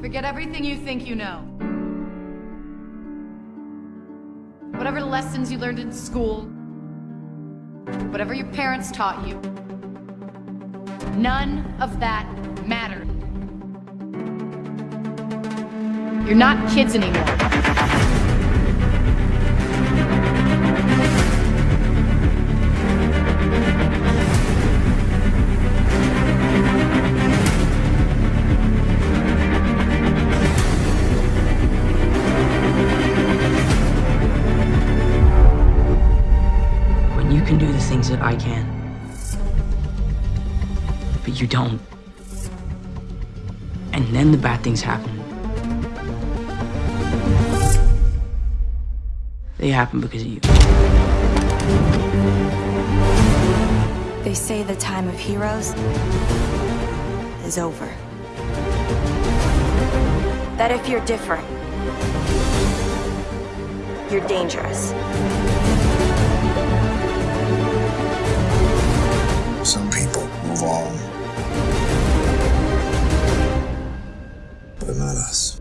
Forget everything you think you know. Whatever lessons you learned in school, whatever your parents taught you, none of that mattered. You're not kids anymore. Can do the things that I can, but you don't. And then the bad things happen. They happen because of you. They say the time of heroes is over. That if you're different, you're dangerous. all. But not us.